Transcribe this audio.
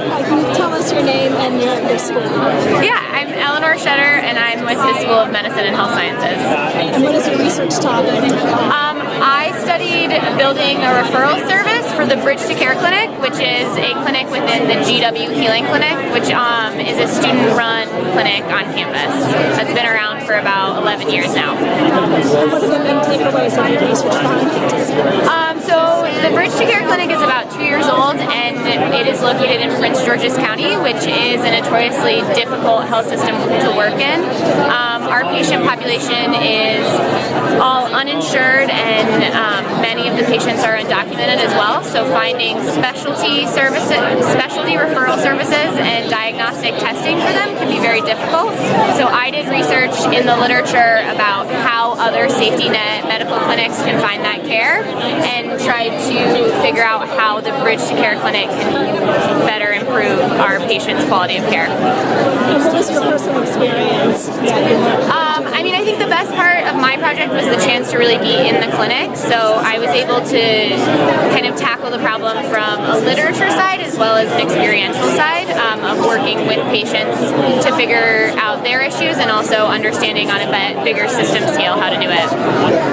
Uh, can you tell us your name and your, your school? Yeah, I'm Eleanor Shutter and I'm with the School of Medicine and Health Sciences. And what is your research topic? Um, I studied building a referral service for the Bridge to Care Clinic, which is a clinic within the GW Healing Clinic, which um, is a student-run clinic on campus that's been around for about 11 years now. What the main takeaways of your research findings? Located in Prince George's County, which is a notoriously difficult health system to work in. Um, our patient population is all uninsured and um, many of the patients are undocumented as well. So finding specialty services, specialty referral services and diagnostic testing for them can be very difficult. So I did research in the literature about how other safety net medical clinics can find that care and try to figure out how the Bridge to Care Clinic can better improve our patients' quality of care. What was your personal experience? Um, I mean, I think the best part of my project was the chance to really be in the clinic. So I was able to kind of tackle the problem from a literature side as well as an experiential side um, of working with patients to figure out their issues and also understanding on a bigger system scale how to do it.